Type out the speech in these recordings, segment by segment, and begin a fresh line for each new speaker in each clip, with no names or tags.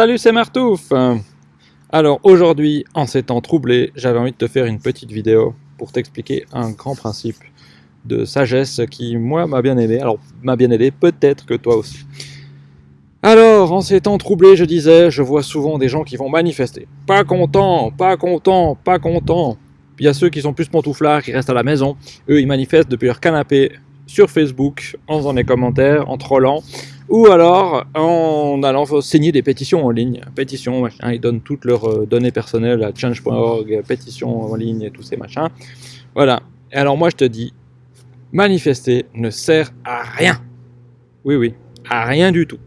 Salut, c'est Martouf Alors aujourd'hui, en ces temps troublés, j'avais envie de te faire une petite vidéo pour t'expliquer un grand principe de sagesse qui, moi, m'a bien aidé. Alors, m'a bien aidé, peut-être que toi aussi. Alors, en ces temps troublés, je disais, je vois souvent des gens qui vont manifester. Pas content, pas content, pas content. Il y a ceux qui sont plus pantouflards, qui restent à la maison. Eux, ils manifestent depuis leur canapé, sur Facebook, en faisant des commentaires, en trollant, ou alors en allant signer des pétitions en ligne. Pétitions, machin, ils donnent toutes leurs euh, données personnelles à change.org, pétitions en ligne et tous ces machins. Voilà. Et alors moi je te dis, manifester ne sert à rien. Oui, oui, à rien du tout.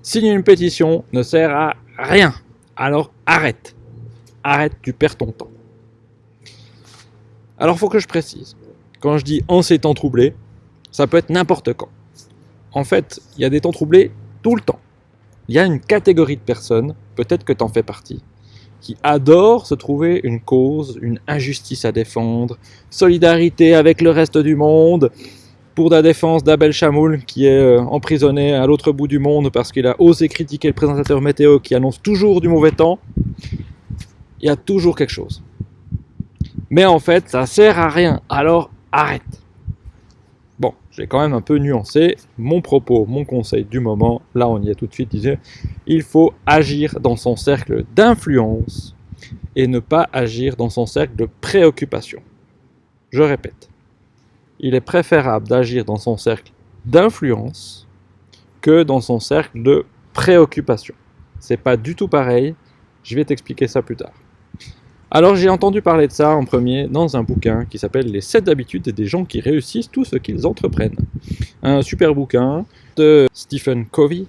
Signer une pétition ne sert à rien. Alors arrête. Arrête, tu perds ton temps. Alors faut que je précise. Quand je dis en ces temps troublés, ça peut être n'importe quand en fait, il y a des temps troublés tout le temps. Il y a une catégorie de personnes, peut-être que tu en fais partie, qui adorent se trouver une cause, une injustice à défendre, solidarité avec le reste du monde, pour la défense d'Abel Chamoul qui est euh, emprisonné à l'autre bout du monde parce qu'il a osé critiquer le présentateur météo qui annonce toujours du mauvais temps. Il y a toujours quelque chose. Mais en fait, ça sert à rien, alors arrête. J'ai quand même un peu nuancé mon propos, mon conseil du moment. Là, on y est tout de suite. Il faut agir dans son cercle d'influence et ne pas agir dans son cercle de préoccupation. Je répète, il est préférable d'agir dans son cercle d'influence que dans son cercle de préoccupation. C'est pas du tout pareil. Je vais t'expliquer ça plus tard. Alors j'ai entendu parler de ça en premier dans un bouquin qui s'appelle Les 7 habitudes des gens qui réussissent tout ce qu'ils entreprennent. Un super bouquin de Stephen Covey.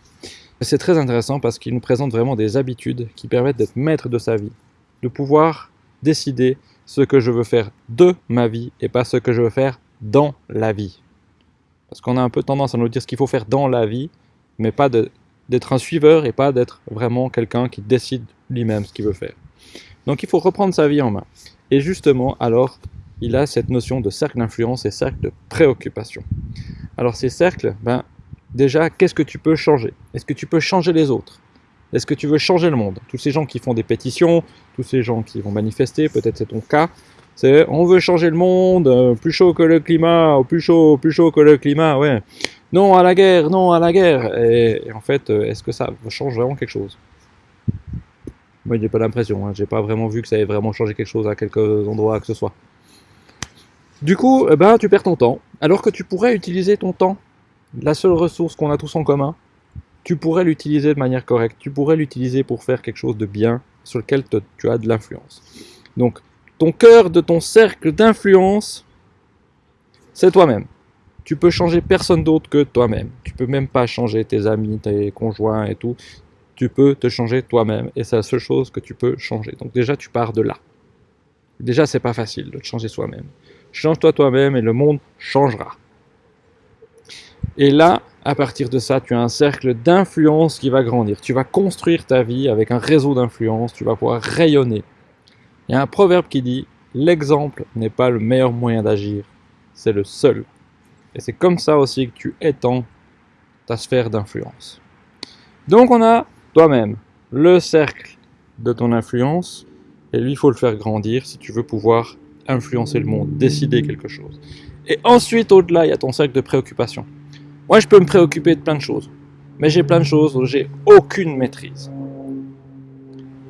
C'est très intéressant parce qu'il nous présente vraiment des habitudes qui permettent d'être maître de sa vie, de pouvoir décider ce que je veux faire de ma vie et pas ce que je veux faire dans la vie. Parce qu'on a un peu tendance à nous dire ce qu'il faut faire dans la vie, mais pas d'être un suiveur et pas d'être vraiment quelqu'un qui décide lui-même ce qu'il veut faire. Donc il faut reprendre sa vie en main. Et justement, alors, il a cette notion de cercle d'influence et cercle de préoccupation. Alors ces cercles, ben, déjà, qu'est-ce que tu peux changer? Est-ce que tu peux changer les autres? Est-ce que tu veux changer le monde? Tous ces gens qui font des pétitions, tous ces gens qui vont manifester, peut-être c'est ton cas, c'est on veut changer le monde, euh, plus chaud que le climat, plus chaud, plus chaud que le climat, ouais. Non à la guerre, non à la guerre. et en fait, euh, est-ce que ça change vraiment quelque chose? Moi, j'ai pas l'impression. Hein. J'ai pas vraiment vu que ça ait vraiment changé quelque chose à quelques endroits que ce soit. Du coup, eh ben, tu perds ton temps. Alors que tu pourrais utiliser ton temps, la seule ressource qu'on a tous en commun, tu pourrais l'utiliser de manière correcte. Tu pourrais l'utiliser pour faire quelque chose de bien sur lequel tu as de l'influence. Donc, ton cœur de ton cercle d'influence, c'est toi-même. Tu peux changer personne d'autre que toi-même. Tu peux même pas changer tes amis, tes conjoints et tout tu peux te changer toi-même et c'est la seule chose que tu peux changer. Donc déjà, tu pars de là. Déjà, c'est pas facile de te changer soi-même. Change-toi toi-même et le monde changera. Et là, à partir de ça, tu as un cercle d'influence qui va grandir. Tu vas construire ta vie avec un réseau d'influence, tu vas pouvoir rayonner. Il y a un proverbe qui dit « L'exemple n'est pas le meilleur moyen d'agir, c'est le seul. » Et c'est comme ça aussi que tu étends ta sphère d'influence. Donc on a toi-même le cercle de ton influence, et lui, il faut le faire grandir si tu veux pouvoir influencer le monde, décider quelque chose. Et ensuite, au-delà, il y a ton cercle de préoccupation. Moi, je peux me préoccuper de plein de choses, mais j'ai plein de choses où j'ai aucune maîtrise.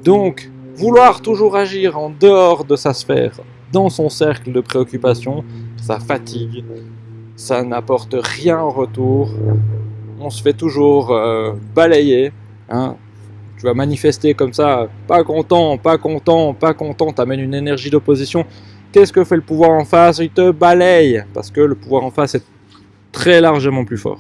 Donc, vouloir toujours agir en dehors de sa sphère, dans son cercle de préoccupation, ça fatigue, ça n'apporte rien en retour, on se fait toujours euh, balayer, Hein. tu vas manifester comme ça, pas content, pas content, pas content, t'amènes une énergie d'opposition. Qu'est-ce que fait le pouvoir en face? Il te balaye, parce que le pouvoir en face est très largement plus fort.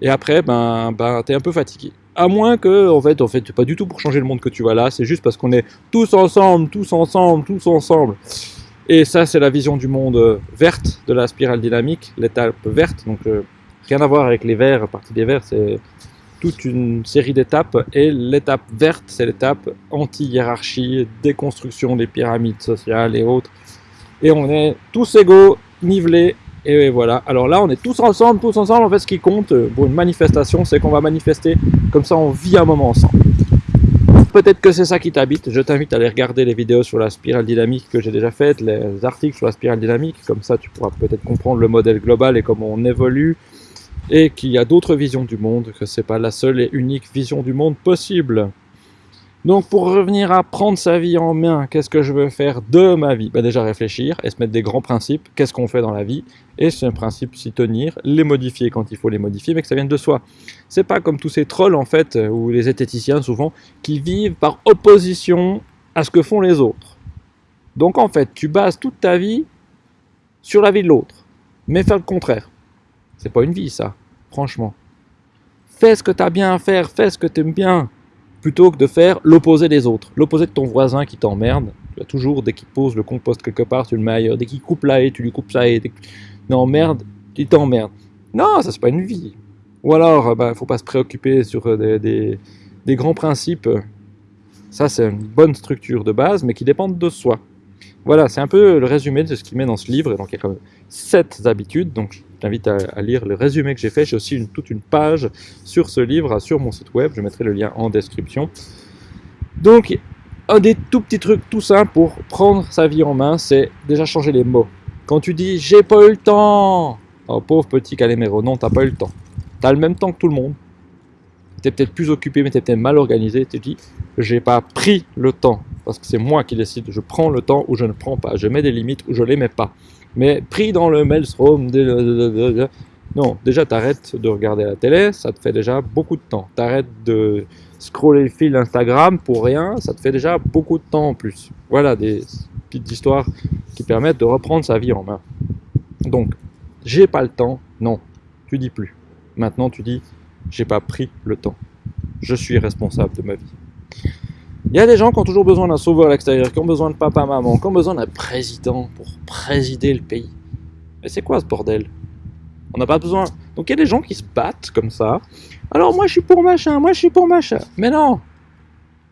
Et après, ben, ben t'es un peu fatigué. À moins que, en fait, en fait, pas du tout pour changer le monde que tu vas là, c'est juste parce qu'on est tous ensemble, tous ensemble, tous ensemble. Et ça, c'est la vision du monde verte de la spirale dynamique, l'étape verte. Donc, euh, rien à voir avec les verts, partie des verts, c'est toute une série d'étapes. Et l'étape verte c'est l'étape anti-hiérarchie, déconstruction des pyramides sociales et autres. Et on est tous égaux, nivelés Et voilà, alors là on est tous ensemble, tous ensemble, en fait ce qui compte pour une manifestation, c'est qu'on va manifester, comme ça on vit un moment ensemble. Peut-être que c'est ça qui t'habite, je t'invite à aller regarder les vidéos sur la spirale dynamique que j'ai déjà faites, les articles sur la spirale dynamique, comme ça tu pourras peut-être comprendre le modèle global et comment on évolue, et qu'il y a d'autres visions du monde, que c'est pas la seule et unique vision du monde possible. Donc pour revenir à prendre sa vie en main, qu'est-ce que je veux faire de ma vie? Ben Déjà réfléchir et se mettre des grands principes, qu'est-ce qu'on fait dans la vie, et c'est un principe s'y tenir, les modifier quand il faut les modifier, mais que ça vienne de soi. C'est pas comme tous ces trolls en fait, ou les zététiciens souvent, qui vivent par opposition à ce que font les autres. Donc en fait, tu bases toute ta vie sur la vie de l'autre, mais faire le contraire. C'est pas une vie ça, franchement. Fais ce que tu as bien à faire, fais ce que tu aimes bien, plutôt que de faire l'opposé des autres. L'opposé de ton voisin qui t'emmerde. Tu as toujours, dès qu'il pose le compost quelque part, tu le mets ailleurs. Dès qu'il coupe la haie, tu lui coupes sa haie. Dès Non, merde, tu t'emmerdes. Non, ça c'est pas une vie. Ou alors, il bah, faut pas se préoccuper sur euh, des, des grands principes. Ça, c'est une bonne structure de base, mais qui dépendent de soi. Voilà, c'est un peu le résumé de ce qu'il met dans ce livre. Donc, il y a quand même sept habitudes. Donc, t'invite à, lire le résumé que j'ai fait. J'ai aussi toute une page sur ce livre sur mon site web. Je mettrai le lien en description. Donc, un des tout petits trucs tout simples pour prendre sa vie en main, c'est déjà changer les mots. Quand tu dis « j'ai pas eu le temps », oh pauvre petit Caléméro, non, t'as pas eu le temps. T'as le même temps que tout le monde. T'es peut-être plus occupé, mais t'es peut-être mal organisé. Tu dis « j'ai pas pris le temps », parce que c'est moi qui décide. Je prends le temps ou je ne prends pas. Je mets des limites ou je les mets pas. Mais pris dans le maelstrom, non, déjà t'arrêtes de regarder la télé, ça te fait déjà beaucoup de temps. T'arrêtes de scroller le fil Instagram pour rien, ça te fait déjà beaucoup de temps en plus. Voilà des petites histoires qui permettent de reprendre sa vie en main. Donc, j'ai pas le temps, non, tu dis plus. Maintenant tu dis, j'ai pas pris le temps. Je suis responsable de ma vie. Il y a des gens qui ont toujours besoin d'un sauveur à l'extérieur, qui ont besoin de papa, maman, qui ont besoin d'un président pour présider le pays. Mais c'est quoi ce bordel? On n'a pas besoin. Donc il y a des gens qui se battent comme ça. Alors moi je suis pour machin, moi je suis pour machin. Mais non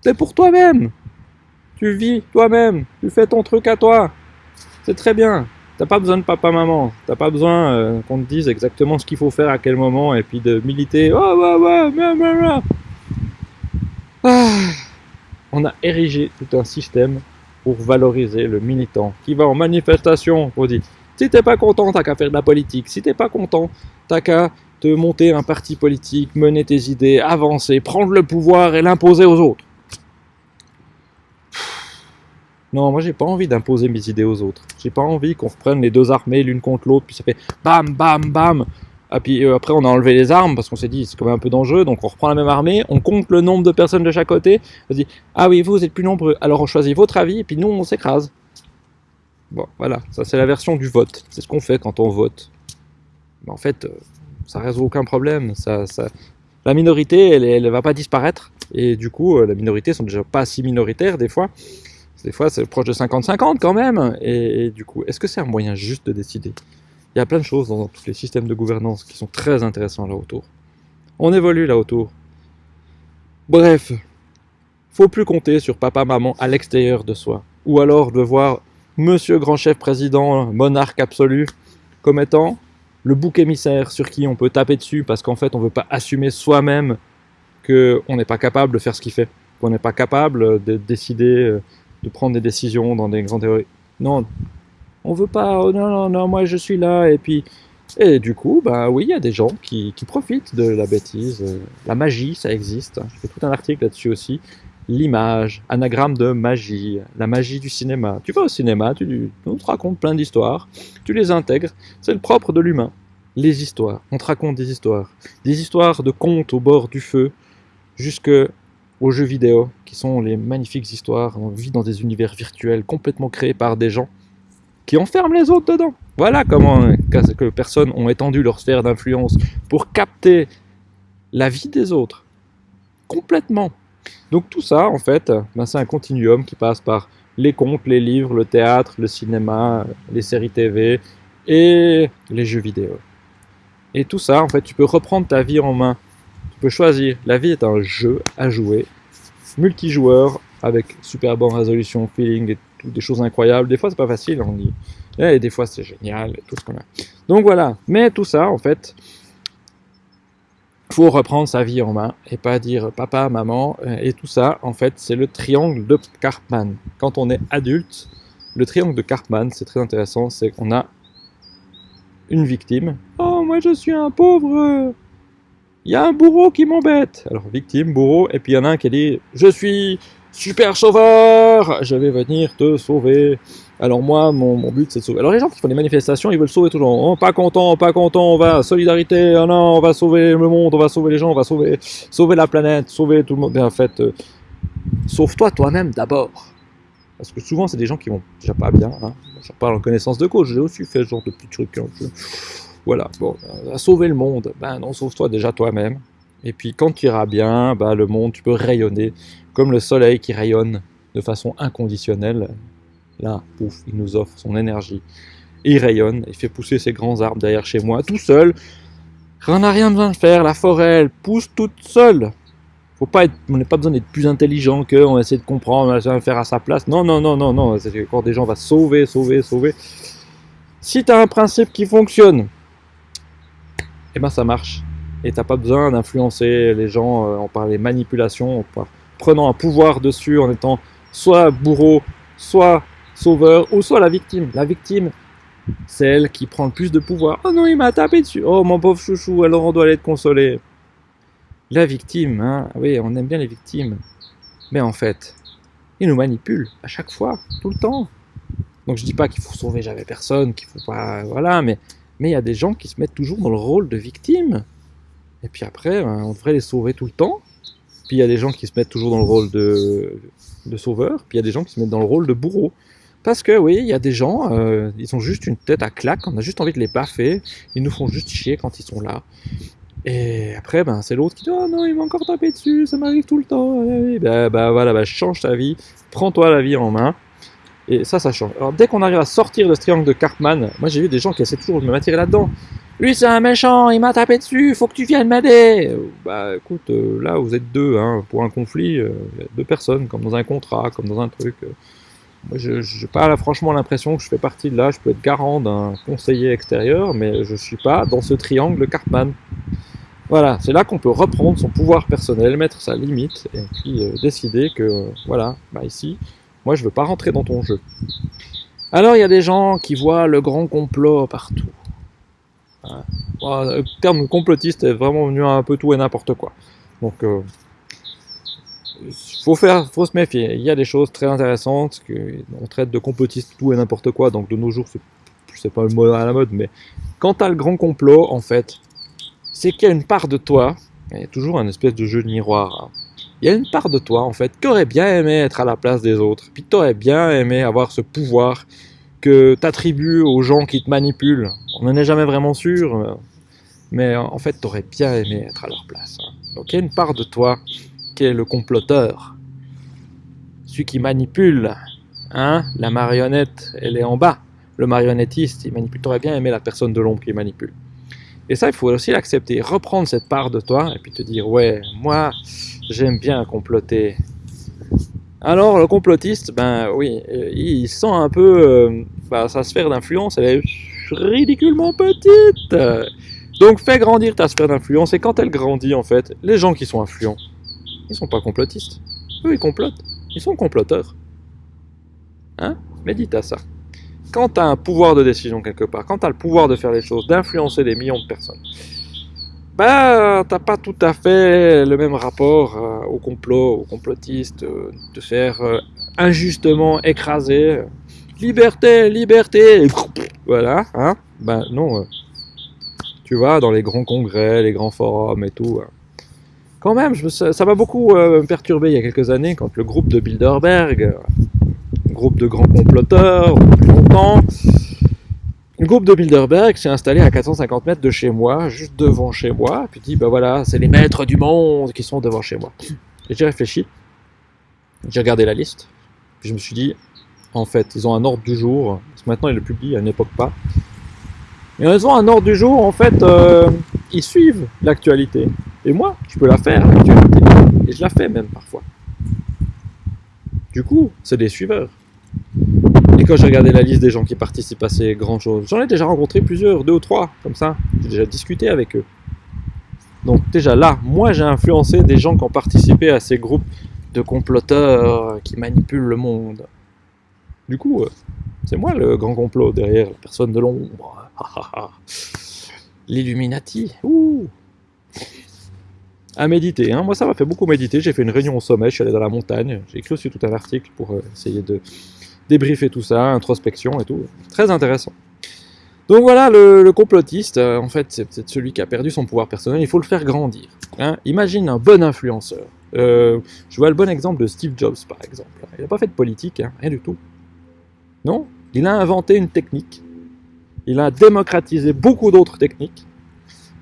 C'est pour toi-même Tu vis toi-même, tu fais ton truc à toi. C'est très bien. T'as pas besoin de papa, maman. T'as pas besoin euh, qu'on te dise exactement ce qu'il faut faire à quel moment et puis de militer. Oh, ouais, ouais, Ah on a érigé tout un système pour valoriser le militant qui va en manifestation. On dit, si t'es pas content, t'as qu'à faire de la politique. Si t'es pas content, t'as qu'à te monter un parti politique, mener tes idées, avancer, prendre le pouvoir et l'imposer aux autres. Non, moi j'ai pas envie d'imposer mes idées aux autres. J'ai pas envie qu'on reprenne les deux armées l'une contre l'autre, puis ça fait bam, bam, bam. Et puis euh, après, on a enlevé les armes parce qu'on s'est dit c'est quand même un peu dangereux. Donc on reprend la même armée, on compte le nombre de personnes de chaque côté. On se dit ah oui, vous, vous êtes plus nombreux. Alors on choisit votre avis et puis nous, on s'écrase. Bon, voilà, ça c'est la version du vote. C'est ce qu'on fait quand on vote. Mais en fait, euh, ça résout aucun problème. Ça, ça... La minorité, elle ne va pas disparaître. Et du coup, euh, la minorité sont déjà pas si minoritaires des fois. Des fois, c'est proche de 50-50 quand même. et du coup, est-ce que c'est un moyen juste de décider? Il y a plein de choses dans tous les systèmes de gouvernance qui sont très intéressants là autour. On évolue là autour. Bref, faut plus compter sur papa, maman à l'extérieur de soi. Ou alors de voir monsieur grand chef président, monarque absolu, comme étant le bouc émissaire sur qui on peut taper dessus parce qu'en fait on ne veut pas assumer soi-même qu'on n'est pas capable de faire ce qu'il fait, qu'on n'est pas capable de décider, de prendre des décisions dans des grandes théories. Non, on veut pas, oh non, non, non, moi je suis là, et puis... Et du coup, bah oui, il y a des gens qui, profitent de la bêtise. La magie, ça existe. Je fais tout un article là-dessus aussi. L'image, anagramme de magie, la magie du cinéma. Tu vas au cinéma, tu, on te raconte plein d'histoires, tu les intègres, c'est le propre de l'humain. Les histoires, on te raconte des histoires. Des histoires de contes au bord du feu, jusque aux jeux vidéo, qui sont les magnifiques histoires. On vit dans des univers virtuels complètement créés par des gens qui enferment les autres dedans. Voilà comment que personnes ont étendu leur sphère d'influence pour capter la vie des autres. Complètement. Donc tout ça, en fait, ben, c'est un continuum qui passe par les contes, les livres, le théâtre, le cinéma, les séries TV et les jeux vidéo. Et tout ça, en fait, tu peux reprendre ta vie en main. Tu peux choisir. La vie est un jeu à jouer, multijoueur, avec super bonne résolution, feeling et des choses incroyables. Des fois, c'est pas facile. On dit, Et des fois, c'est génial, tout ce qu'on a. Donc voilà. Mais tout ça, en fait, faut reprendre sa vie en main et pas dire papa, maman. Et tout ça, en fait, c'est le triangle de Karpman. Quand on est adulte, le triangle de Karpman, c'est très intéressant, c'est qu'on a une victime. Oh, moi je suis un pauvre. Il y a un bourreau qui m'embête. Alors, victime, bourreau, et puis il y en a un qui dit Je suis super sauveur, je vais venir te sauver. Alors moi, mon, but c'est de sauver. Alors les gens qui font des manifestations, ils veulent sauver toujours. Oh, pas content, pas content, on va, solidarité, oh non, on va sauver le monde, on va sauver les gens, on va sauver, sauver la planète, sauver tout le monde. Mais en fait, euh, sauve-toi toi-même d'abord. Parce que souvent, c'est des gens qui vont déjà pas bien. Hein. Je parle en connaissance de cause, j'ai aussi fait ce genre de petits trucs. Hein. Voilà, bon, à sauver le monde, ben non, sauve-toi déjà toi-même. Et puis quand tu iras bien, ben, le monde, tu peux rayonner comme le soleil qui rayonne de façon inconditionnelle. Là, pouf, il nous offre son énergie. il rayonne, il fait pousser ses grands arbres derrière chez moi, tout seul. On n'a rien besoin de faire, la forêt, elle pousse toute seule. Faut pas être, on n'a pas besoin d'être plus intelligent que, on va essayer de comprendre, on va essayer de faire à sa place. Non, non, non, non, non, c'est quand des gens vont sauver, sauver, sauver. Si tu as un principe qui fonctionne, eh ben ça marche. Et t'as pas besoin d'influencer les gens euh, par les manipulations, en prenant un pouvoir dessus, en étant soit bourreau, soit sauveur, ou soit la victime. La victime, c'est qui prend le plus de pouvoir. Oh non, il m'a tapé dessus. Oh mon pauvre chouchou, alors on doit aller te consoler. La victime, hein, oui, on aime bien les victimes. Mais en fait, ils nous manipulent à chaque fois, tout le temps. Donc je dis pas qu'il faut sauver jamais personne, qu'il faut pas, voilà, mais mais il y a des gens qui se mettent toujours dans le rôle de victime. Et puis après, ben, on devrait les sauver tout le temps. Puis il y a des gens qui se mettent toujours dans le rôle de, sauveur. Puis il y a des gens qui se mettent dans le rôle de bourreau. Parce que oui, il y a des gens, euh, ils ont juste une tête à claque, on a juste envie de les baffer, ils nous font juste chier quand ils sont là. Et après, ben, c'est l'autre qui dit Oh non, il m'a encore tapé dessus, ça m'arrive tout le temps. Ben, ben voilà, ben, change ta vie, prends-toi la vie en main. Et ça, ça change. Alors dès qu'on arrive à sortir de ce triangle de Cartman, moi j'ai vu des gens qui essaient toujours de me m'attirer là-dedans. Lui c'est un méchant, il m'a tapé dessus, faut que tu viennes m'aider. Bah écoute, euh, là vous êtes deux, hein, pour un conflit, euh, deux personnes, comme dans un contrat, comme dans un truc. Euh. moi je n'ai pas franchement l'impression que je fais partie de là, je peux être garant d'un conseiller extérieur, mais je suis pas dans ce triangle de Cartman. Voilà, c'est là qu'on peut reprendre son pouvoir personnel, mettre sa limite, et puis décider que, voilà, bah ici, moi, je veux pas rentrer dans ton jeu. Alors, il y a des gens qui voient le grand complot partout. le terme complotiste est vraiment venu à un peu tout et n'importe quoi. Donc, euh, faut faire, faut se méfier. Il y a des choses très intéressantes que on traite de complotiste tout et n'importe quoi. Donc, de nos jours, c'est pas le mot à la mode, mais quand tu as le grand complot, en fait, c'est qu'il y a une part de toi, il y a toujours un espèce de jeu de miroir. Hein il y a une part de toi, en fait, qui aurait bien aimé être à la place des autres, puis tu aurais bien aimé avoir ce pouvoir que tu attribues aux gens qui te manipulent. On n'en est jamais vraiment sûr, mais en fait, tu aurais bien aimé être à leur place. Hein. Donc il y a une part de toi qui est le comploteur, celui qui manipule. Hein la marionnette, elle est en bas. Le marionnettiste, il manipule. Tu aurais bien aimé la personne de l'ombre qui manipule. Et ça, il faut aussi l'accepter, reprendre cette part de toi et puis te dire, ouais, moi, J'aime bien comploter. Alors, le complotiste, ben oui, euh, il sent un peu euh, bah, sa sphère d'influence, elle est ridiculement petite. Donc, fais grandir ta sphère d'influence, et quand elle grandit, en fait, les gens qui sont influents, ils sont pas complotistes. Eux, ils complotent. Ils sont comploteurs. Hein? Médite à ça. Quand tu as un pouvoir de décision quelque part, quand tu as le pouvoir de faire les choses, d'influencer des millions de personnes, bah, t'as pas tout à fait le même rapport euh, au complot, aux complotistes, euh, de faire euh, injustement écraser. Liberté, liberté, voilà, hein. Ben non, tu vois, dans les grands congrès, les grands forums et tout. Hein. Quand même, ça m'a beaucoup perturbé il y a quelques années quand le groupe de Bilderberg, groupe de grands comploteurs, depuis longtemps, le groupe de Bilderberg s'est installé à 450 mètres de chez moi, juste devant chez moi, puis dit, ben voilà, c'est les maîtres du monde qui sont devant chez moi. Et j'ai réfléchi, j'ai regardé la liste, puis je me suis dit, en fait, ils ont un ordre du jour, parce que maintenant ils le publient, à une époque pas. Mais ils ont un ordre du jour, en fait, euh, ils suivent l'actualité. Et moi, je peux la faire, l'actualité. Et je la fais même parfois. Du coup, c'est des suiveurs. Et quand j'ai regardé la liste des gens qui participent à ces grandes choses, j'en ai déjà rencontré plusieurs, deux ou trois, comme ça. J'ai déjà discuté avec eux. Donc déjà là, moi j'ai influencé des gens qui ont participé à ces groupes de comploteurs qui manipulent le monde. Du coup, euh, c'est moi le grand complot derrière la personne de l'ombre. L'Illuminati. À méditer. Hein. Moi, ça m'a fait beaucoup méditer. J'ai fait une réunion au sommet. Je suis allé dans la montagne. J'ai écrit aussi tout un article pour euh, essayer de débriefer tout ça, introspection et tout. Très intéressant. Donc voilà, le, complotiste, euh, en fait, c'est peut-être celui qui a perdu son pouvoir personnel. Il faut le faire grandir. Hein. Imagine un bon influenceur. je vois le bon exemple de Steve Jobs, par exemple. Il n'a pas fait de politique, hein, rien du tout. Non, il a inventé une technique. Il a démocratisé beaucoup d'autres techniques.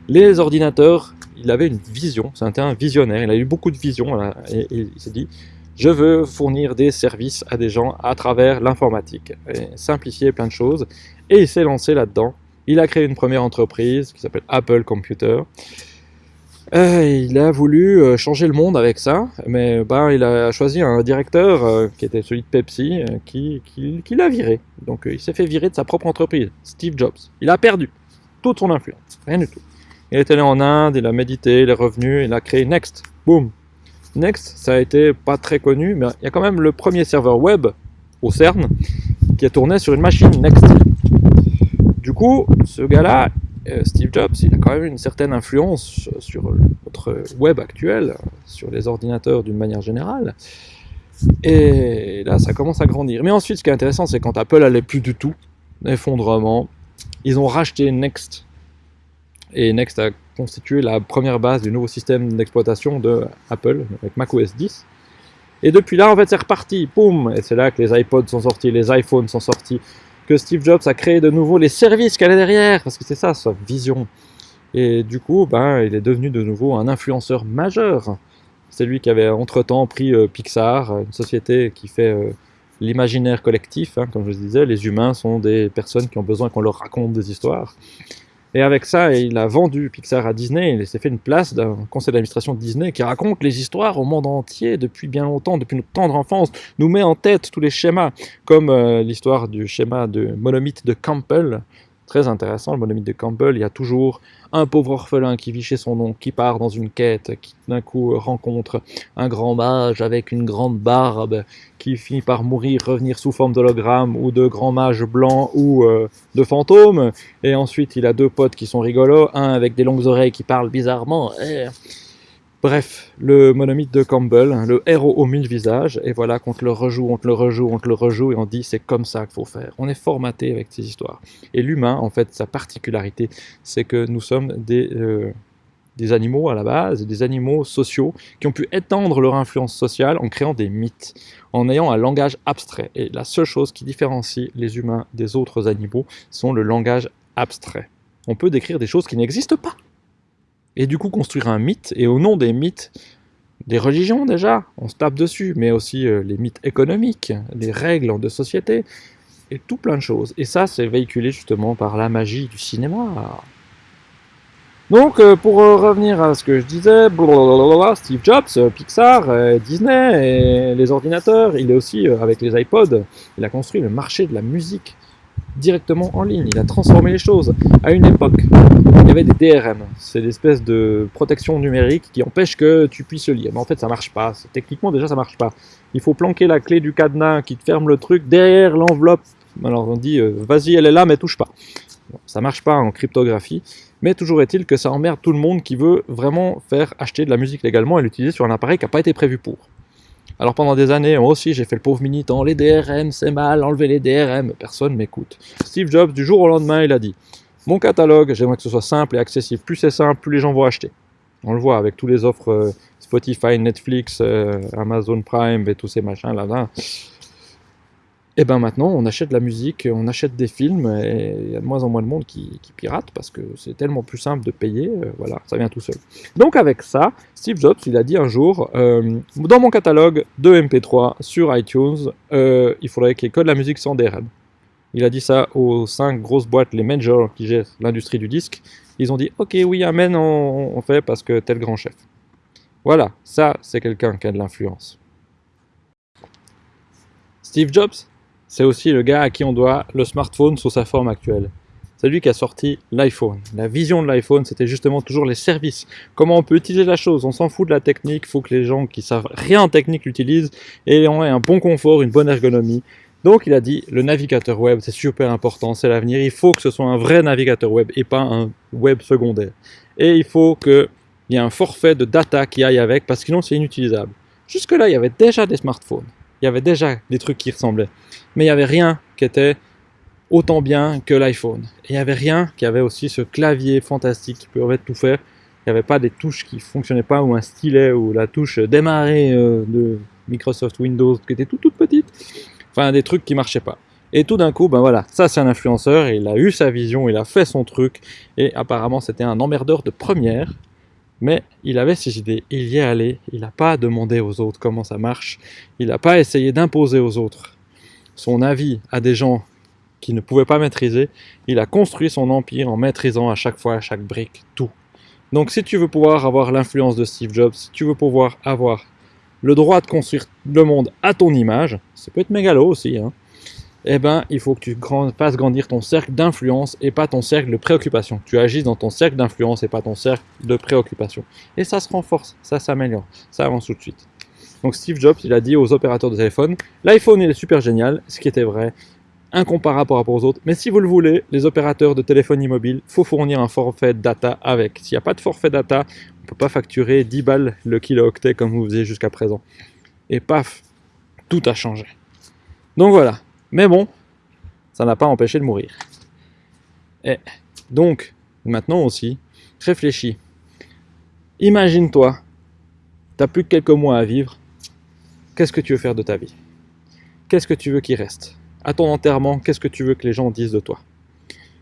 Les ordinateurs, il avait une vision, c'était un visionnaire, il a eu beaucoup de visions, et, il s'est dit, je veux fournir des services à des gens à travers l'informatique, simplifier plein de choses, et il s'est lancé là-dedans. Il a créé une première entreprise qui s'appelle Apple Computer, euh, il a voulu euh, changer le monde avec ça, mais ben, il a choisi un directeur euh, qui était celui de Pepsi, qui, qui, l'a viré. Donc il s'est fait virer de sa propre entreprise, Steve Jobs. Il a perdu toute son influence, rien du tout. Il est allé en Inde, il a médité, il est revenu, il a créé Next. Boom Next, ça a été pas très connu, mais il y a quand même le premier serveur web au CERN qui a tourné sur une machine Next. Du coup, ce gars-là, euh, Steve Jobs, il a quand même une certaine influence sur notre web actuel, sur les ordinateurs d'une manière générale. Et là, ça commence à grandir. Mais ensuite, ce qui est intéressant, c'est quand Apple allait plus du tout, effondrement, ils ont racheté Next. Et Next a constitué la première base du nouveau système d'exploitation de Apple, avec macOS 10. Et depuis là, en fait, c'est reparti, poum Et c'est là que les iPods sont sortis, les iPhones sont sortis, que Steve Jobs a créé de nouveau les services qu'elle est derrière, parce que c'est ça sa vision. Et du coup, ben, il est devenu de nouveau un influenceur majeur. C'est lui qui avait entre-temps pris euh, Pixar, une société qui fait euh, l'imaginaire collectif. Hein, comme je disais, les humains sont des personnes qui ont besoin qu'on leur raconte des histoires. Et avec ça, il a vendu Pixar à Disney, il s'est fait une place d'un conseil d'administration de Disney qui raconte les histoires au monde entier depuis bien longtemps, depuis notre tendre enfance, nous met en tête tous les schémas, comme euh, l'histoire du schéma de monomythe de Campbell, Très intéressant, le monomythe de Campbell, il y a toujours un pauvre orphelin qui vit chez son oncle, qui part dans une quête, qui d'un coup rencontre un grand mage avec une grande barbe, qui finit par mourir, revenir sous forme d'hologramme, ou de grand mage blanc, ou euh, de fantôme, et ensuite il a deux potes qui sont rigolos, un avec des longues oreilles qui parle bizarrement, Bref, le monomythe de Campbell, hein, le héros aux mille visages, et voilà qu'on te le rejoue, on te le rejoue, on te le rejoue, et on dit c'est comme ça qu'il faut faire. On est formaté avec ces histoires. Et l'humain, en fait, sa particularité, c'est que nous sommes des, euh, des animaux à la base, des animaux sociaux, qui ont pu étendre leur influence sociale en créant des mythes, en ayant un langage abstrait. Et la seule chose qui différencie les humains des autres animaux, sont le langage abstrait. On peut décrire des choses qui n'existent pas et du coup construire un mythe, et au nom des mythes, des religions déjà, on se tape dessus, mais aussi euh, les mythes économiques, les règles de société, et tout plein de choses. Et ça, c'est véhiculé justement par la magie du cinéma. Donc, euh, pour euh, revenir à ce que je disais, Steve Jobs, Pixar, Disney, les ordinateurs, il est aussi, avec les iPods, il a construit le marché de la musique directement en ligne. Il a transformé les choses. À une époque, il y avait des DRM. C'est l'espèce de protection numérique qui empêche que tu puisses le lire. Mais en fait, ça marche pas. Techniquement, déjà, ça marche pas. Il faut planquer la clé du cadenas qui te ferme le truc derrière l'enveloppe. Alors on dit, euh, vas-y, elle est là, mais touche pas. ça marche pas en cryptographie. Mais toujours est-il que ça emmerde tout le monde qui veut vraiment faire acheter de la musique légalement et l'utiliser sur un appareil qui n'a pas été prévu pour. Alors pendant des années, moi aussi, j'ai fait le pauvre militant, les DRM, c'est mal, enlever les DRM, personne m'écoute. Steve Jobs, du jour au lendemain, il a dit, mon catalogue, j'aimerais que ce soit simple et accessible. Plus c'est simple, plus les gens vont acheter. On le voit avec toutes les offres euh, Spotify, Netflix, euh, Amazon Prime et tous ces machins là-là. Et eh bien maintenant, on achète de la musique, on achète des films, et il y a de moins en moins de monde qui, pirate parce que c'est tellement plus simple de payer, euh, voilà, ça vient tout seul. Donc avec ça, Steve Jobs, il a dit un jour, euh, dans mon catalogue de MP3 sur iTunes, euh, il faudrait qu'il y ait que de la musique sans DRM. Il a dit ça aux cinq grosses boîtes, les majors qui gèrent l'industrie du disque. Ils ont dit, ok, oui, amen, on, on fait parce que tel grand chef. Voilà, ça, c'est quelqu'un qui a de l'influence. Steve Jobs, c'est aussi le gars à qui on doit le smartphone sous sa forme actuelle. C'est lui qui a sorti l'iPhone. La vision de l'iPhone, c'était justement toujours les services. Comment on peut utiliser la chose? On s'en fout de la technique, il faut que les gens qui savent rien en technique l'utilisent et on ait un bon confort, une bonne ergonomie. Donc il a dit, le navigateur web, c'est super important, c'est l'avenir, il faut que ce soit un vrai navigateur web et pas un web secondaire. Et il faut qu'il y ait un forfait de data qui aille avec, parce que sinon c'est inutilisable. Jusque-là, il y avait déjà des smartphones, il y avait déjà des trucs qui ressemblaient, mais il n'y avait rien qui était autant bien que l'iPhone. Et il n'y avait rien qui avait aussi ce clavier fantastique qui pouvait tout faire. Il n'y avait pas des touches qui fonctionnaient pas, ou un stylet, ou la touche démarrer euh, de Microsoft Windows qui était toute toute petite. Enfin, des trucs qui marchaient pas. Et tout d'un coup, ben voilà, ça c'est un influenceur, il a eu sa vision, il a fait son truc, et apparemment c'était un emmerdeur de première, mais il avait ses idées, il y est allé, il n'a pas demandé aux autres comment ça marche, il n'a pas essayé d'imposer aux autres son avis à des gens qui ne pouvaient pas maîtriser, il a construit son empire en maîtrisant à chaque fois, à chaque brique, tout. Donc si tu veux pouvoir avoir l'influence de Steve Jobs, si tu veux pouvoir avoir le droit de construire le monde à ton image, ça peut être mégalo aussi, hein, eh ben, il faut que tu fasses grandir ton cercle d'influence et pas ton cercle de préoccupation. Tu agisses dans ton cercle d'influence et pas ton cercle de préoccupation. Et ça se renforce, ça s'améliore, ça avance tout de suite. Donc Steve Jobs, il a dit aux opérateurs de téléphone, l'iPhone est super génial, ce qui était vrai, incomparable par rapport aux autres. Mais si vous le voulez, les opérateurs de téléphonie mobile, faut fournir un forfait data avec. S'il n'y a pas de forfait data, on peut pas facturer 10 balles le kilo-octet comme vous faisiez jusqu'à présent. Et paf, tout a changé. Donc voilà. Mais bon, ça n'a pas empêché de mourir. Et donc, maintenant aussi, réfléchis. Imagine-toi, t'as plus que quelques mois à vivre. Qu'est-ce que tu veux faire de ta vie? Qu'est-ce que tu veux qu'il reste? À ton enterrement, qu'est-ce que tu veux que les gens disent de toi?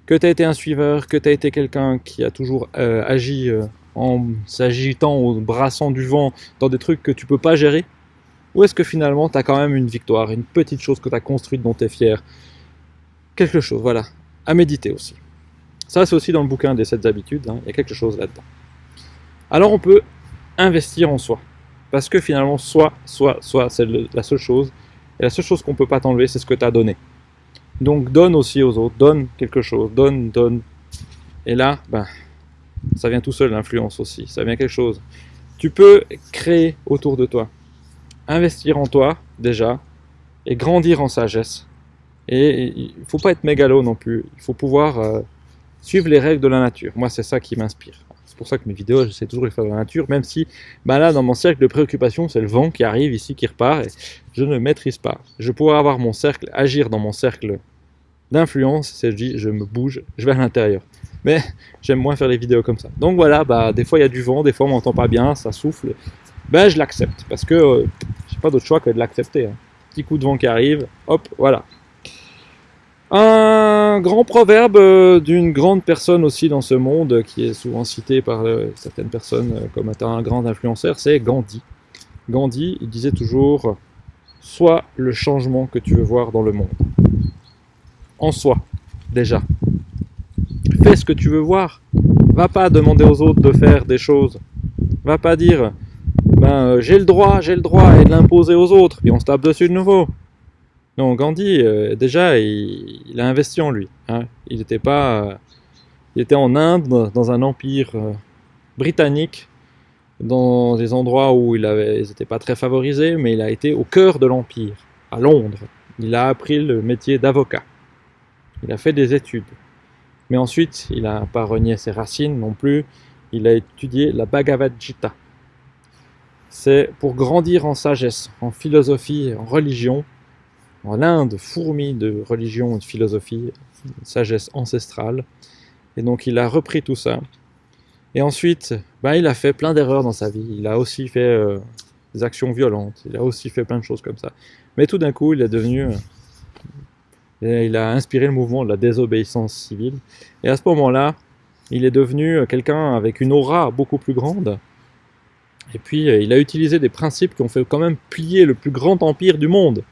Que tu as été un suiveur, que tu as été quelqu'un qui a toujours euh, agi euh, en s'agitant ou brassant du vent dans des trucs que tu peux pas gérer? Ou est-ce que finalement tu as quand même une victoire, une petite chose que tu as construite dont tu es fier? Quelque chose, voilà. À méditer aussi. Ça, c'est aussi dans le bouquin des 7 habitudes, hein. il y a quelque chose là-dedans. Alors on peut investir en soi. Parce que finalement, soi, soi, soi, c'est la seule chose. Et la seule chose qu'on peut pas t'enlever, c'est ce que tu as donné. Donc donne aussi aux autres, donne quelque chose, donne, donne. Et là, ben, ça vient tout seul l'influence aussi, ça vient quelque chose. Tu peux créer autour de toi, investir en toi déjà, et grandir en sagesse. Et il faut pas être mégalo non plus, il faut pouvoir euh, suivre les règles de la nature. Moi, c'est ça qui m'inspire. C'est pour ça que mes vidéos, j'essaie toujours de les faire dans la nature, même si ben là, dans mon cercle de préoccupation, c'est le vent qui arrive ici, qui repart, et je ne maîtrise pas. Je pourrais avoir mon cercle, agir dans mon cercle d'influence, c'est je je me bouge, je vais à l'intérieur mais j'aime moins faire les vidéos comme ça. Donc voilà, bah, des fois il y a du vent, des fois on m'entend pas bien, ça souffle. Ben je l'accepte, parce que euh, j'ai pas d'autre choix que de l'accepter. Hein. Petit coup de vent qui arrive, hop, voilà. Un grand proverbe euh, d'une grande personne aussi dans ce monde, qui est souvent cité par euh, certaines personnes comme étant un grand influenceur, c'est Gandhi. Gandhi, il disait toujours Sois le changement que tu veux voir dans le monde. En soi, déjà fais ce que tu veux voir. Va pas demander aux autres de faire des choses. Va pas dire, ben euh, j'ai le droit, j'ai le droit, et de l'imposer aux autres, et on se tape dessus de nouveau. Non, Gandhi, euh, déjà, il, a investi en lui. Hein. Il était pas, euh, il était en Inde, dans un empire britannique, dans des endroits où il avait, ils n'étaient pas très favorisés, mais il a été au cœur de l'empire, à Londres. Il a appris le métier d'avocat. Il a fait des études. Mais ensuite, il n'a pas renié ses racines non plus, il a étudié la Bhagavad Gita. C'est pour grandir en sagesse, en philosophie, en religion, en Inde fourmi de religion de philosophie, sagesse ancestrale. Et donc il a repris tout ça. Et ensuite, bah, il a fait plein d'erreurs dans sa vie. Il a aussi fait euh, des actions violentes. Il a aussi fait plein de choses comme ça. Mais tout d'un coup, il est devenu euh, il a inspiré le mouvement de la désobéissance civile. Et à ce moment-là, il est devenu quelqu'un avec une aura beaucoup plus grande. Et puis, euh, il a utilisé des principes qui ont fait quand même plier le plus grand empire du monde.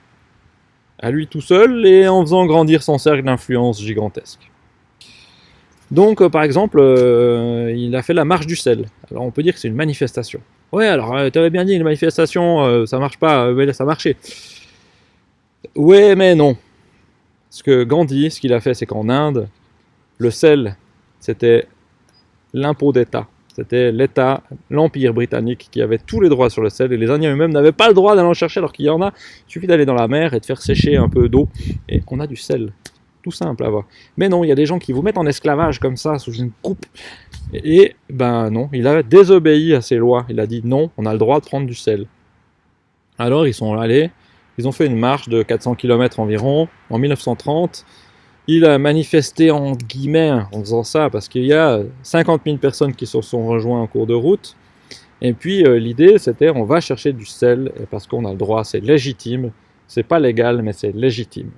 À lui tout seul et en faisant grandir son cercle d'influence gigantesque. Donc, euh, par exemple, euh, il a fait la marche du sel. Alors, on peut dire que c'est une manifestation. Ouais, alors, tu avais bien dit, une manifestation, ça marche pas, mais ça marchait. Ouais, mais non. Ce que Gandhi, ce qu'il a fait, c'est qu'en Inde, le sel, c'était l'impôt d'État. C'était l'État, l'Empire britannique qui avait tous les droits sur le sel et les Indiens eux-mêmes n'avaient pas le droit d'aller en chercher alors qu'il y en a. Il suffit d'aller dans la mer et de faire sécher un peu d'eau et on a du sel. Tout simple à voir. Mais non, il y a des gens qui vous mettent en esclavage comme ça, sous une coupe. Et ben non, il a désobéi à ces lois. Il a dit non, on a le droit de prendre du sel. Alors ils sont allés, ils ont fait une marche de 400 km environ en 1930 il a manifesté en guillemets en faisant ça parce qu'il y a 50 000 personnes qui se sont rejoints en cours de route. Et puis euh, l'idée c'était on va chercher du sel parce qu'on a le droit, c'est légitime. C'est pas légal mais c'est légitime.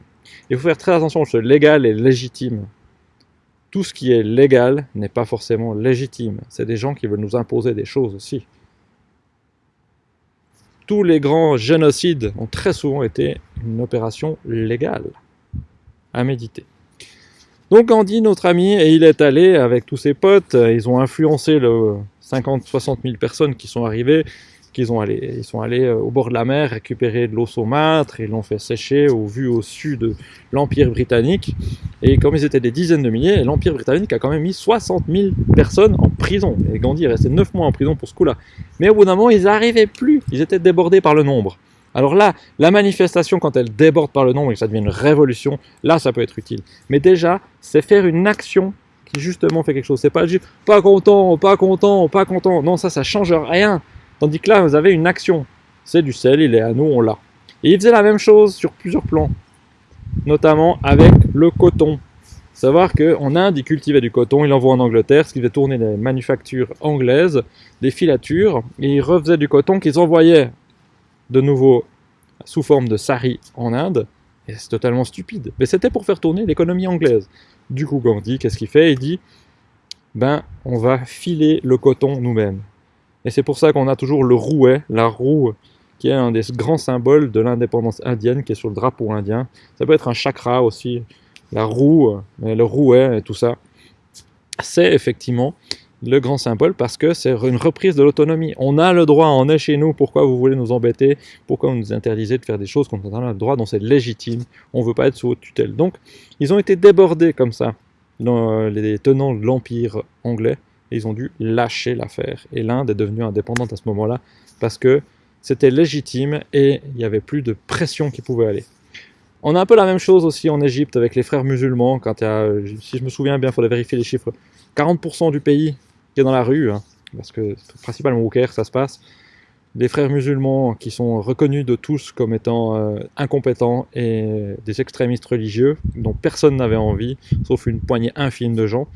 Il faut faire très attention, ce légal et légitime. Tout ce qui est légal n'est pas forcément légitime. C'est des gens qui veulent nous imposer des choses aussi. Tous les grands génocides ont très souvent été une opération légale à méditer. Donc Gandhi, notre ami, et il est allé avec tous ses potes, ils ont influencé le 50-60 000 personnes qui sont arrivées, qu'ils ils sont allés euh, au bord de la mer récupérer de l'eau saumâtre, ils l'ont fait sécher au vu au sud de l'Empire britannique, et comme ils étaient des dizaines de milliers, l'Empire britannique a quand même mis 60 000 personnes en prison, et Gandhi est resté 9 mois en prison pour ce coup-là. Mais au bout d'un moment, ils n'arrivaient plus, ils étaient débordés par le nombre. Alors là, la manifestation, quand elle déborde par le nombre et que ça devient une révolution, là, ça peut être utile. Mais déjà, c'est faire une action qui justement fait quelque chose. C'est pas juste pas content, pas content, pas content. Non, ça, ça change rien. Tandis que là, vous avez une action. C'est du sel, il est à nous, on l'a. Et il faisait la même chose sur plusieurs plans, notamment avec le coton. Savoir qu'en Inde, il cultivait du coton, il l'envoie en Angleterre, ce qui faisait tourner les manufactures anglaises, des filatures, et il refaisait du coton qu'ils envoyaient de nouveau sous forme de sari en Inde, et c'est totalement stupide. Mais c'était pour faire tourner l'économie anglaise. Du coup, Gandhi, qu'est-ce qu'il fait? Il dit, ben, on va filer le coton nous-mêmes. Et c'est pour ça qu'on a toujours le rouet, la roue, qui est un des grands symboles de l'indépendance indienne, qui est sur le drapeau indien. Ça peut être un chakra aussi, la roue, le rouet et tout ça. C'est effectivement le grand symbole parce que c'est une reprise de l'autonomie. On a le droit, on est chez nous, pourquoi vous voulez nous embêter? Pourquoi vous nous interdisez de faire des choses qu'on a le droit, dont c'est légitime On ne veut pas être sous haute tutelle. Donc, ils ont été débordés comme ça, dans les tenants de l'Empire anglais, et ils ont dû lâcher l'affaire. Et l'Inde est devenue indépendante à ce moment-là parce que c'était légitime et il n'y avait plus de pression qui pouvait aller. On a un peu la même chose aussi en Égypte avec les frères musulmans, quand il y a, si je me souviens bien, il faudrait vérifier les chiffres, 40% du pays qui est dans la rue, hein, parce que principalement au Caire ça se passe, des frères musulmans qui sont reconnus de tous comme étant euh, incompétents et des extrémistes religieux dont personne n'avait envie, sauf une poignée infime de gens.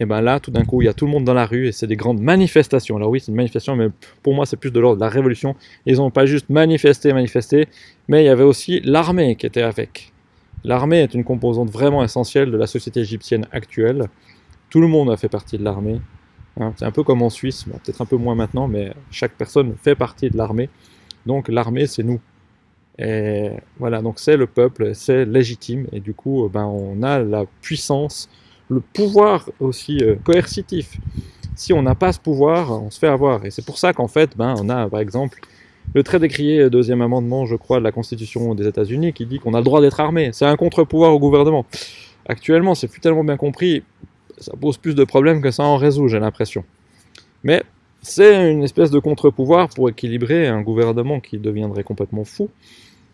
Et bien là, tout d'un coup, il y a tout le monde dans la rue et c'est des grandes manifestations. Alors oui, c'est une manifestation, mais pour moi, c'est plus de l'ordre de la révolution. Ils n'ont pas juste manifesté, manifesté, mais il y avait aussi l'armée qui était avec. L'armée est une composante vraiment essentielle de la société égyptienne actuelle. Tout le monde a fait partie de l'armée. Hein, c'est un peu comme en Suisse, peut-être un peu moins maintenant, mais chaque personne fait partie de l'armée. Donc l'armée, c'est nous. Et voilà, donc c'est le peuple, c'est légitime, et du coup, ben, on a la puissance, le pouvoir aussi euh, coercitif. Si on n'a pas ce pouvoir, on se fait avoir. Et c'est pour ça qu'en fait, ben, on a par exemple le très décrié deuxième amendement, je crois, de la Constitution des États-Unis qui dit qu'on a le droit d'être armé. C'est un contre-pouvoir au gouvernement. Actuellement, c'est plus tellement bien compris ça pose plus de problèmes que ça en résout, j'ai l'impression. Mais c'est une espèce de contre-pouvoir pour équilibrer un gouvernement qui deviendrait complètement fou.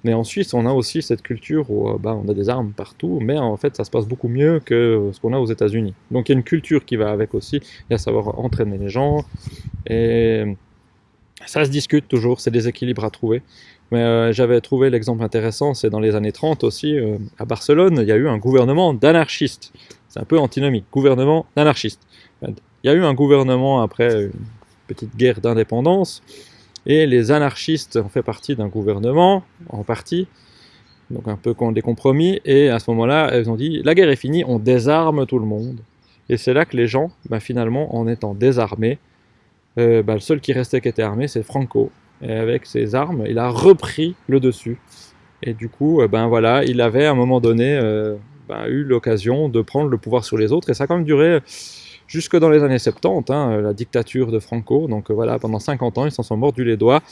Mais en Suisse, on a aussi cette culture où euh, bah, on a des armes partout, mais en fait, ça se passe beaucoup mieux que ce qu'on a aux États-Unis. Donc il y a une culture qui va avec aussi, il y a savoir entraîner les gens, et ça se discute toujours, c'est des équilibres à trouver. Mais euh, j'avais trouvé l'exemple intéressant, c'est dans les années 30 aussi, euh, à Barcelone, il y a eu un gouvernement d'anarchistes. C'est un peu antinomique. Gouvernement anarchiste. Il y a eu un gouvernement après une petite guerre d'indépendance, et les anarchistes ont fait partie d'un gouvernement, en partie, donc un peu des compromis, et à ce moment-là, ils ont dit, la guerre est finie, on désarme tout le monde. Et c'est là que les gens, ben, finalement, en étant désarmés, euh, ben, le seul qui restait qui était armé, c'est Franco. Et avec ses armes, il a repris le dessus. Et du coup, euh, ben voilà, il avait à un moment donné euh, ben, eu l'occasion de prendre le pouvoir sur les autres. Et ça a quand même duré jusque dans les années 70, hein, la dictature de Franco. Donc euh, voilà, pendant 50 ans, ils s'en sont mordus les doigts.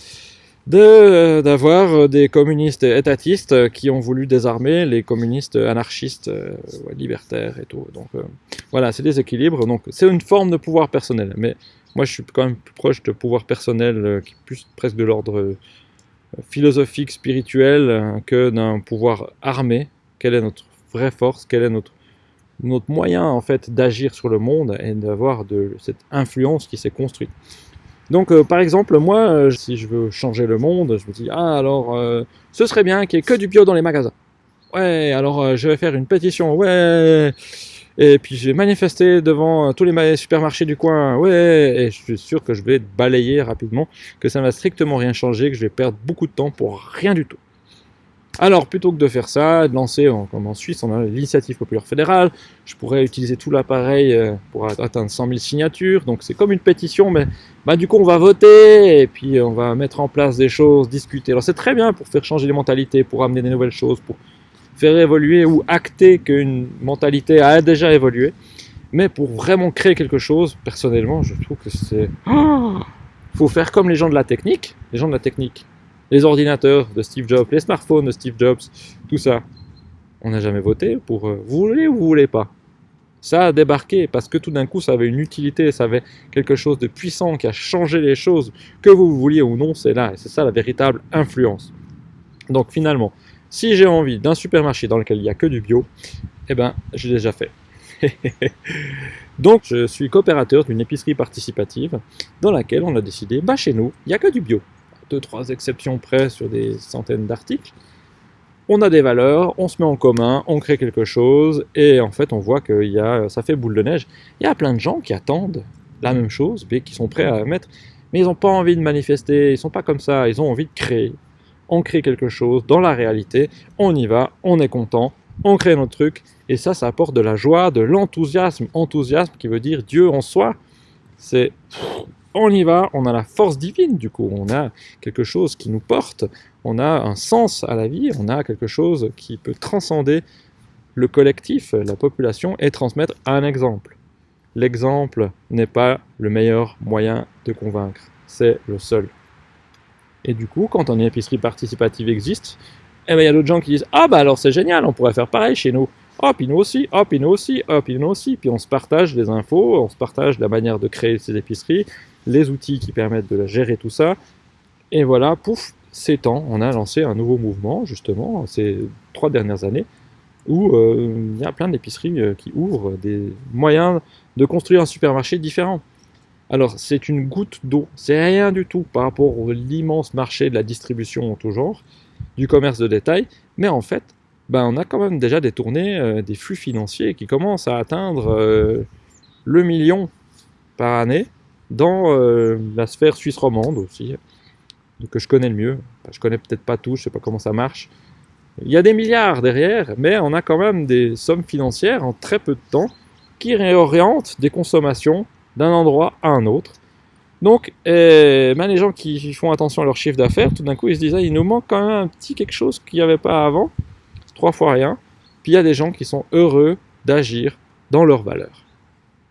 de d'avoir des communistes étatistes qui ont voulu désarmer les communistes anarchistes euh, libertaires et tout. Donc euh, voilà, c'est des équilibres. Donc c'est une forme de pouvoir personnel. Mais moi, je suis quand même plus proche de pouvoir personnel, euh, qui est presque de l'ordre euh, philosophique, spirituel, euh, que d'un pouvoir armé. Quelle est notre vraie force? Quel est notre notre moyen en fait d'agir sur le monde et d'avoir cette influence qui s'est construite? Donc, par exemple, moi, si je veux changer le monde, je me dis, ah, alors, ce serait bien qu'il n'y ait que du bio dans les magasins. Ouais, alors, je vais faire une pétition, ouais. Et puis, je vais manifester devant euh, tous les ma- supermarchés du coin, ouais. Et je suis sûr que je vais balayer rapidement, que ça ne va strictement rien changer, que je vais perdre beaucoup de temps pour rien du tout. Alors, plutôt que de faire ça, de lancer, comme en Suisse, on a l'initiative populaire fédérale, je pourrais utiliser tout l'appareil euh, pour atteindre 100 000 signatures, donc c'est comme une pétition, mais bah, du coup on va voter, et puis on va mettre en place des choses, discuter. Alors c'est très bien pour faire changer les mentalités, pour amener des nouvelles choses, pour faire évoluer ou acter qu'une mentalité a déjà évolué, mais pour vraiment créer quelque chose, personnellement, je trouve que c'est... Oh faut faire comme les gens de la technique, les gens de la technique, les ordinateurs de Steve Jobs, les smartphones de Steve Jobs, tout ça. On n'a jamais voté pour euh, vous voulez ou vous voulez pas. Ça a débarqué parce que tout d'un coup ça avait une utilité, ça avait quelque chose de puissant qui a changé les choses, que vous vouliez ou non, c'est là, et c'est ça la véritable influence. Donc finalement, si j'ai envie d'un supermarché dans lequel il n'y a que du bio, eh ben j'ai déjà fait. Donc je suis coopérateur d'une épicerie participative dans laquelle on a décidé, bah chez nous, il n'y a que du bio. Deux, trois exceptions près sur des centaines d'articles. On a des valeurs, on se met en commun, on crée quelque chose, et en fait on voit que ça fait boule de neige. Il y a plein de gens qui attendent la même chose, mais qui sont prêts à mettre, mais ils n'ont pas envie de manifester, ils sont pas comme ça, ils ont envie de créer. On crée quelque chose dans la réalité, on y va, on est content, on crée notre truc, et ça, ça apporte de la joie, de l'enthousiasme. Enthousiasme qui veut dire Dieu en soi. C'est on y va, on a la force divine du coup, on a quelque chose qui nous porte, on a un sens à la vie, on a quelque chose qui peut transcender le collectif, la population, et transmettre un exemple. L'exemple n'est pas le meilleur moyen de convaincre, c'est le seul. Et du coup, quand une épicerie participative existe, eh ben, il y a d'autres gens qui disent Ah bah alors c'est génial, on pourrait faire pareil chez nous. Oh, puis nous aussi, oh, puis nous aussi, oh, puis nous aussi. Puis on se partage les infos, on se partage la manière de créer ces épiceries, les outils qui permettent de gérer tout ça. Et voilà, pouf, c'est temps. On a lancé un nouveau mouvement, justement, ces trois dernières années, où euh, il y a plein d'épiceries euh, qui ouvrent des moyens de construire un supermarché différent. Alors, c'est une goutte d'eau, c'est rien du tout par rapport à l'immense marché de la distribution en tout genre, du commerce de détail, mais en fait, ben, on a quand même déjà détourné euh, des flux financiers qui commencent à atteindre euh, le million par année dans euh, la sphère suisse romande aussi, que je connais le mieux. Je connais peut-être pas tout, je sais pas comment ça marche. Il y a des milliards derrière, mais on a quand même des sommes financières en très peu de temps qui réorientent des consommations d'un endroit à un autre. Donc, eh, ben, les gens qui font attention à leur chiffre d'affaires, tout d'un coup, ils se disent ah, il nous manque quand même un petit quelque chose qu'il n'y avait pas avant trois fois rien. Puis il y a des gens qui sont heureux d'agir dans leurs valeurs.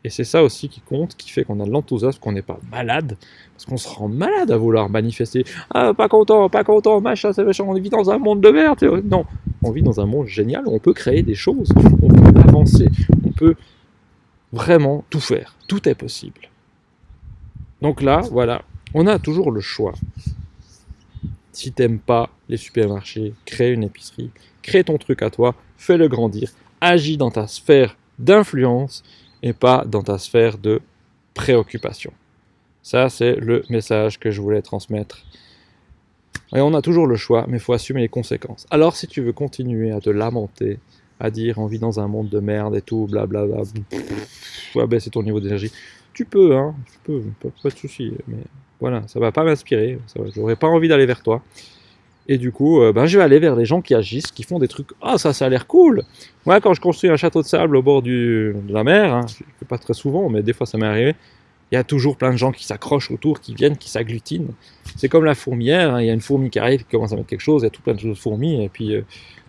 Et c'est ça aussi qui compte, qui fait qu'on a de l'enthousiasme, qu'on n'est pas malade, parce qu'on se rend malade à vouloir manifester. Ah, pas content, pas content, machin, c'est méchant, on vit dans un monde de merde. Non, on vit dans un monde génial où on peut créer des choses, on peut avancer, on peut vraiment tout faire. Tout est possible. Donc là, voilà, on a toujours le choix. Si t'aimes pas les supermarchés, crée une épicerie, crée ton truc à toi, fais-le grandir, agis dans ta sphère d'influence et pas dans ta sphère de préoccupation. Ça, c'est le message que je voulais transmettre. Et on a toujours le choix, mais il faut assumer les conséquences. Alors, si tu veux continuer à te lamenter, à dire on vit dans un monde de merde et tout, blablabla, ouais, baisser ton niveau d'énergie, tu peux, hein, tu peux, pas, de souci, mais voilà, ça va pas m'inspirer, j'aurais pas envie d'aller vers toi. Et du coup, euh, ben, je vais aller vers des gens qui agissent, qui font des trucs. Ah, oh, ça, ça a l'air cool. Moi, quand je construis un château de sable au bord du, de la mer, hein, je fais pas très souvent, mais des fois ça m'est arrivé. Il y a toujours plein de gens qui s'accrochent autour, qui viennent, qui s'agglutinent. C'est comme la fourmière. Hein, il y a une fourmi qui arrive, qui commence à mettre quelque chose. Il y a tout plein de choses de fourmis. Et puis, euh,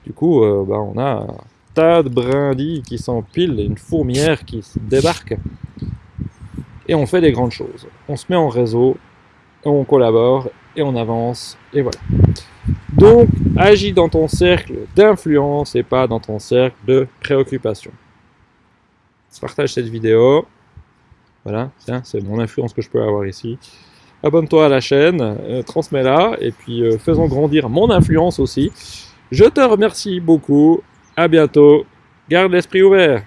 du coup, euh, ben, on a tas de brindilles qui s'empilent une fourmière qui débarque. Et on fait des grandes choses. On se met en réseau, on collabore et on avance, et voilà. Donc, agis dans ton cercle d'influence et pas dans ton cercle de préoccupation. Partage cette vidéo. Voilà, c'est mon influence que je peux avoir ici. Abonne-toi à la chaîne, euh, transmets-la, et puis euh, faisons grandir mon influence aussi. Je te remercie beaucoup. À bientôt. Garde l'esprit ouvert.